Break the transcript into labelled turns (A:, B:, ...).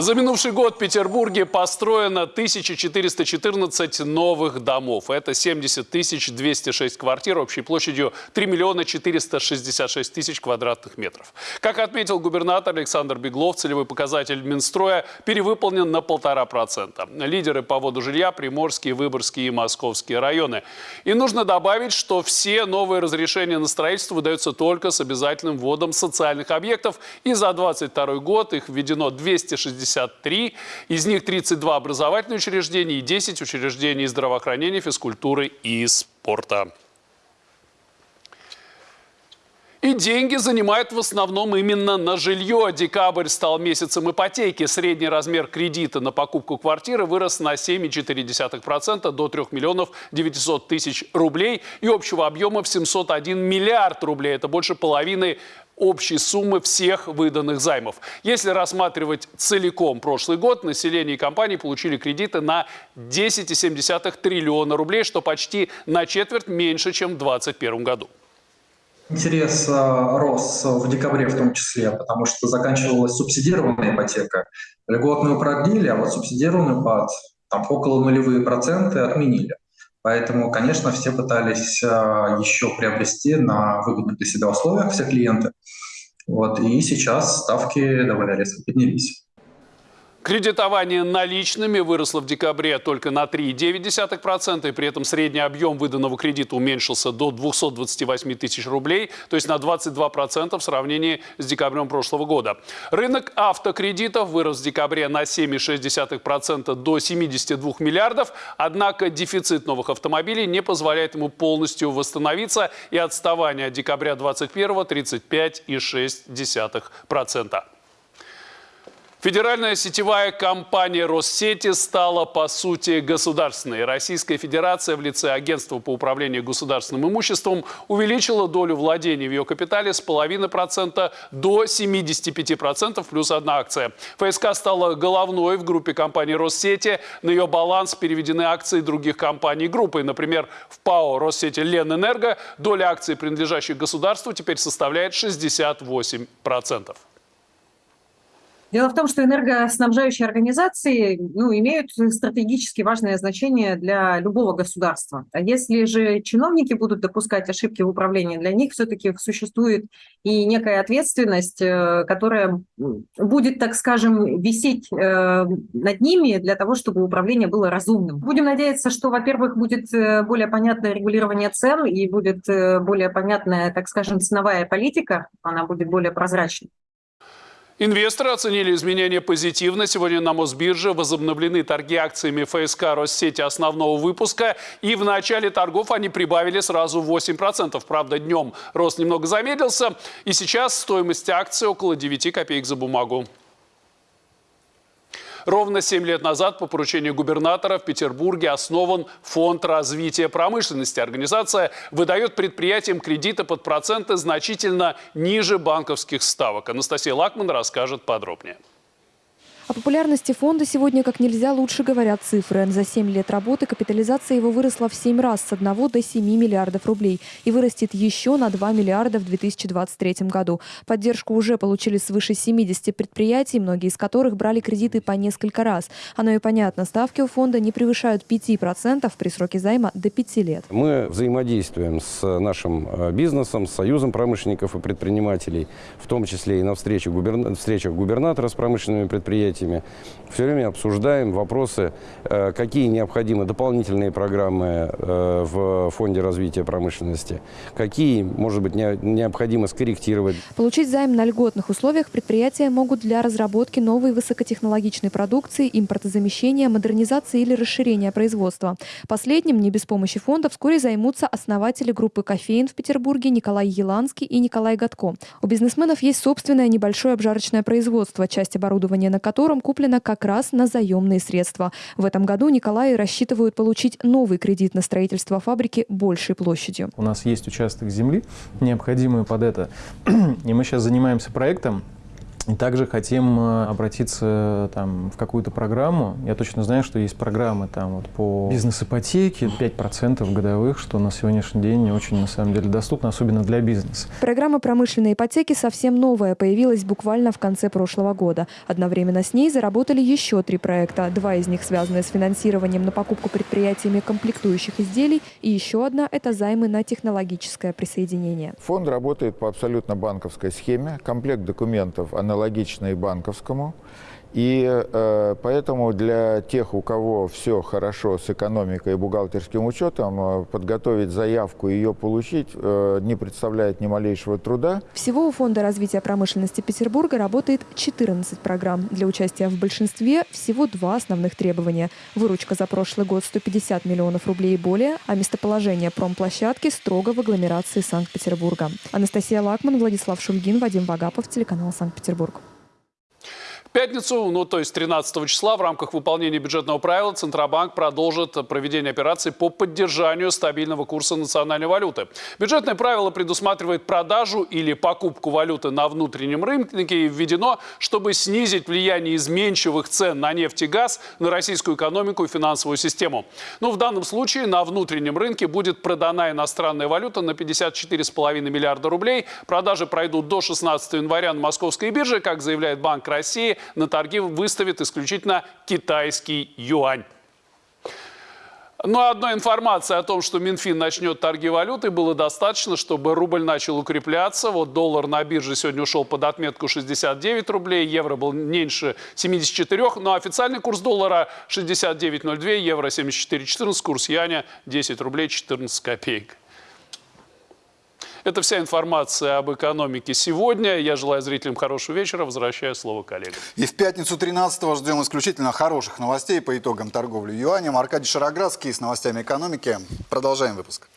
A: За минувший год в Петербурге построено 1414 новых домов. Это 70 206 квартир общей площадью 3 миллиона 466 тысяч квадратных метров. Как отметил губернатор Александр Беглов, целевой показатель Минстроя перевыполнен на полтора процента. Лидеры по воду жилья – Приморские, Выборгские и Московские районы. И нужно добавить, что все новые разрешения на строительство выдаются только с обязательным вводом социальных объектов. И за 2022 год их введено 260 63, из них 32 образовательные учреждения и 10 учреждений здравоохранения, физкультуры и спорта. И деньги занимают в основном именно на жилье. Декабрь стал месяцем ипотеки. Средний размер кредита на покупку квартиры вырос на 7,4% до 3 миллионов 900 тысяч рублей и общего объема в 701 миллиард рублей. Это больше половины общей суммы всех выданных займов. Если рассматривать целиком прошлый год, население и компании получили кредиты на 10,7 триллиона рублей, что почти на четверть меньше, чем в 2021 году.
B: Интерес э, рос в декабре в том числе, потому что заканчивалась субсидированная ипотека. Льготную продлили, а вот субсидированную под там, около нулевые проценты отменили. Поэтому, конечно, все пытались а, еще приобрести на выгодных для себя условиях все клиенты. Вот, и сейчас ставки довольно резко поднялись.
A: Кредитование наличными выросло в декабре только на 3,9%, и при этом средний объем выданного кредита уменьшился до 228 тысяч рублей, то есть на 22% в сравнении с декабрем прошлого года. Рынок автокредитов вырос в декабре на 7,6% до 72 миллиардов, однако дефицит новых автомобилей не позволяет ему полностью восстановиться, и отставание от декабря 2021 – 35,6%. Федеральная сетевая компания Россети стала, по сути, государственной. Российская Федерация в лице Агентства по управлению государственным имуществом увеличила долю владений в ее капитале с половины процента до 75% плюс одна акция. ФСК стала головной в группе компаний Россети. На ее баланс переведены акции других компаний группы. Например, в ПАО Россети Ленэнерго доля акций, принадлежащих государству, теперь составляет 68%.
C: Дело в том, что энергоснабжающие организации ну, имеют стратегически важное значение для любого государства. А если же чиновники будут допускать ошибки в управлении, для них все-таки существует и некая ответственность, э, которая будет, так скажем, висеть э, над ними для того, чтобы управление было разумным. Будем надеяться, что, во-первых, будет э, более понятное регулирование цен и будет более понятная, так скажем, ценовая политика, она будет более прозрачной.
A: Инвесторы оценили изменения позитивно. Сегодня на Мосбирже возобновлены торги акциями ФСК Россети основного выпуска. И в начале торгов они прибавили сразу 8%. Правда, днем рост немного замедлился. И сейчас стоимость акции около 9 копеек за бумагу. Ровно 7 лет назад по поручению губернатора в Петербурге основан Фонд развития промышленности. Организация выдает предприятиям кредиты под проценты значительно ниже банковских ставок. Анастасия Лакман расскажет подробнее.
D: О популярности фонда сегодня как нельзя лучше говорят цифры. За 7 лет работы капитализация его выросла в 7 раз с 1 до 7 миллиардов рублей и вырастет еще на 2 миллиарда в 2023 году. Поддержку уже получили свыше 70 предприятий, многие из которых брали кредиты по несколько раз. Оно и понятно, ставки у фонда не превышают 5% при сроке займа до 5 лет.
E: Мы взаимодействуем с нашим э, бизнесом, с Союзом промышленников и предпринимателей, в том числе и на встречах, губерна... встречах губернатора с промышленными предприятиями предприятиями. Все время обсуждаем вопросы, э, какие необходимы дополнительные программы э, в Фонде развития промышленности, какие, может быть, необходимо скорректировать.
D: Получить займ на льготных условиях предприятия могут для разработки новой высокотехнологичной продукции, импортозамещения, модернизации или расширения производства. Последним, не без помощи фонда, вскоре займутся основатели группы «Кофеин» в Петербурге Николай Еланский и Николай Гатко. У бизнесменов есть собственное небольшое обжарочное производство, часть оборудования на котором котором куплено как раз на заемные средства. В этом году Николаи рассчитывают получить новый кредит на строительство фабрики большей площадью.
F: У нас есть участок земли, необходимый под это. И мы сейчас занимаемся проектом И также хотим э, обратиться там, в какую-то программу. Я точно знаю, что есть программы там, вот, по бизнес-ипотеке 5% годовых, что на сегодняшний день очень на самом деле доступно, особенно для бизнеса.
D: Программа промышленной ипотеки совсем новая, появилась буквально в конце прошлого года. Одновременно с ней заработали еще три проекта. Два из них связаны с финансированием на покупку предприятиями комплектующих изделий, и еще одна – это займы на технологическое присоединение.
G: Фонд работает по абсолютно банковской схеме. Комплект документов аналогичный банковскому. И э, поэтому для тех, у кого все хорошо с экономикой и бухгалтерским учетом, э, подготовить заявку и ее получить э, не представляет ни малейшего труда.
D: Всего у Фонда развития промышленности Петербурга работает 14 программ. Для участия в большинстве всего два основных требования. Выручка за прошлый год 150 миллионов рублей и более, а местоположение промплощадки строго в агломерации Санкт-Петербурга. Анастасия Лакман, Владислав Шульгин, Вадим Вагапов, телеканал Санкт-Петербург.
A: Пятницу, ну то есть 13 числа, в рамках выполнения бюджетного правила Центробанк продолжит проведение операций по поддержанию стабильного курса национальной валюты. Бюджетное правило предусматривает продажу или покупку валюты на внутреннем рынке и введено, чтобы снизить влияние изменчивых цен на нефть и газ на российскую экономику и финансовую систему. Но в данном случае на внутреннем рынке будет продана иностранная валюта на 54,5 миллиарда рублей. Продажи пройдут до 16 января на московской бирже, как заявляет Банк России на торги выставит исключительно китайский юань. Но одной информации о том, что Минфин начнет торги валютой, было достаточно, чтобы рубль начал укрепляться. Вот доллар на бирже сегодня ушел под отметку 69 рублей, евро был меньше 74, но официальный курс доллара 69,02, евро 74,14, курс яня 10 рублей 14 копеек. Это вся информация об экономике сегодня. Я желаю зрителям хорошего вечера. Возвращаю слово коллегам.
H: И в пятницу 13-го ждем исключительно хороших новостей по итогам торговли юанем. Аркадий Шароградский с новостями экономики. Продолжаем выпуск.